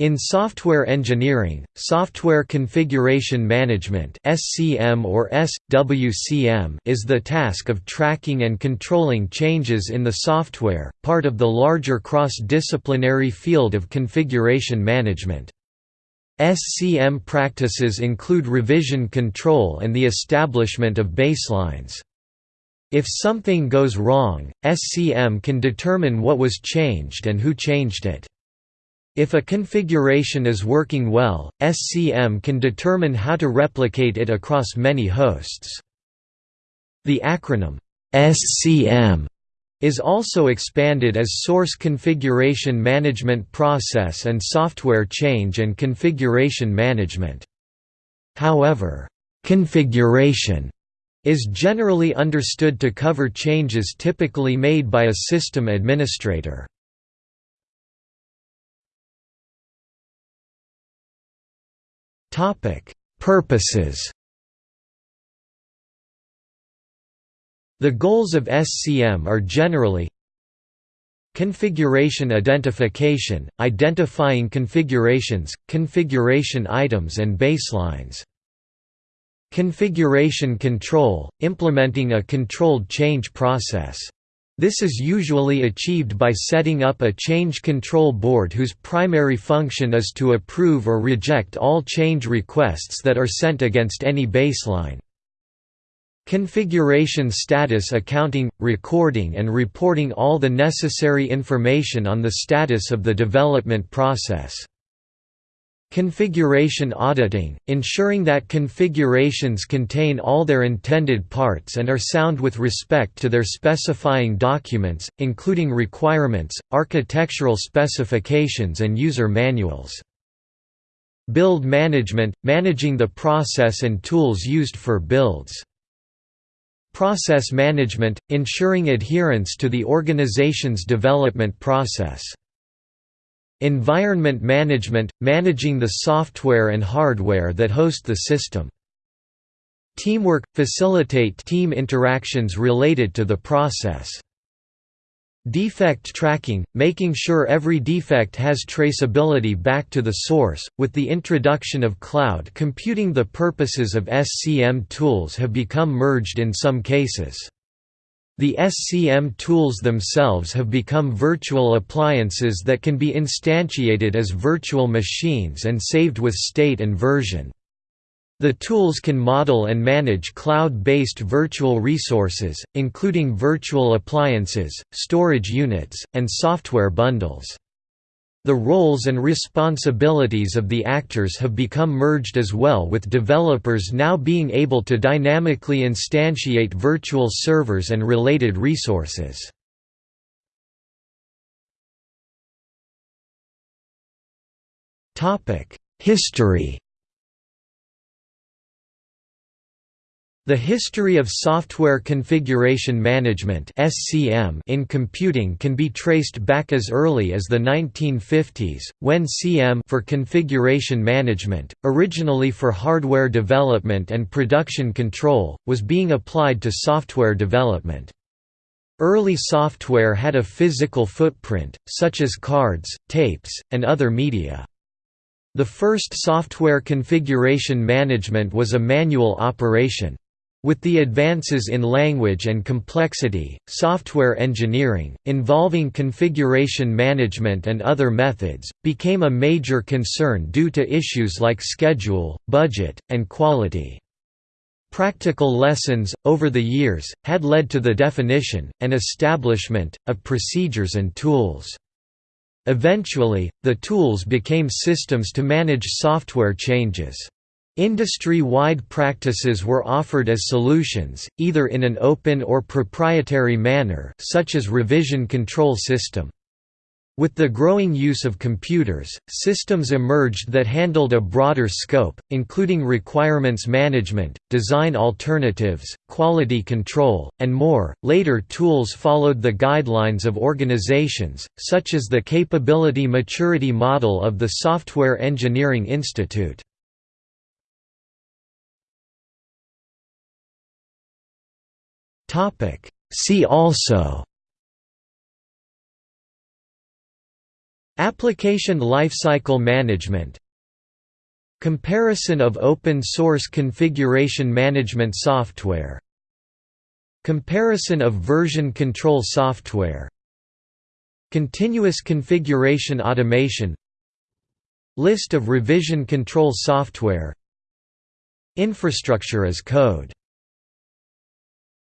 In software engineering, software configuration management (SCM or SWCM) is the task of tracking and controlling changes in the software, part of the larger cross-disciplinary field of configuration management. SCM practices include revision control and the establishment of baselines. If something goes wrong, SCM can determine what was changed and who changed it. If a configuration is working well, SCM can determine how to replicate it across many hosts. The acronym SCM is also expanded as Source Configuration Management Process and Software Change and Configuration Management. However, configuration is generally understood to cover changes typically made by a system administrator. Purposes The goals of SCM are generally Configuration identification, identifying configurations, configuration items and baselines. Configuration control, implementing a controlled change process. This is usually achieved by setting up a change control board whose primary function is to approve or reject all change requests that are sent against any baseline. Configuration status accounting – recording and reporting all the necessary information on the status of the development process. Configuration auditing, ensuring that configurations contain all their intended parts and are sound with respect to their specifying documents, including requirements, architectural specifications and user manuals. Build management – managing the process and tools used for builds. Process management – ensuring adherence to the organization's development process. Environment management – managing the software and hardware that host the system. Teamwork – facilitate team interactions related to the process. Defect tracking – making sure every defect has traceability back to the source. With the introduction of cloud computing the purposes of SCM tools have become merged in some cases. The SCM tools themselves have become virtual appliances that can be instantiated as virtual machines and saved with state and version. The tools can model and manage cloud-based virtual resources, including virtual appliances, storage units, and software bundles. The roles and responsibilities of the actors have become merged as well with developers now being able to dynamically instantiate virtual servers and related resources. History The history of software configuration management in computing can be traced back as early as the 1950s, when CM for configuration management, originally for hardware development and production control, was being applied to software development. Early software had a physical footprint, such as cards, tapes, and other media. The first software configuration management was a manual operation. With the advances in language and complexity, software engineering, involving configuration management and other methods, became a major concern due to issues like schedule, budget, and quality. Practical lessons, over the years, had led to the definition, and establishment, of procedures and tools. Eventually, the tools became systems to manage software changes. Industry-wide practices were offered as solutions, either in an open or proprietary manner such as revision control system. With the growing use of computers, systems emerged that handled a broader scope, including requirements management, design alternatives, quality control, and more. Later tools followed the guidelines of organizations, such as the Capability Maturity Model of the Software Engineering Institute. See also. Application lifecycle management. Comparison of open-source configuration management software. Comparison of version control software. Continuous configuration automation. List of revision control software. Infrastructure as code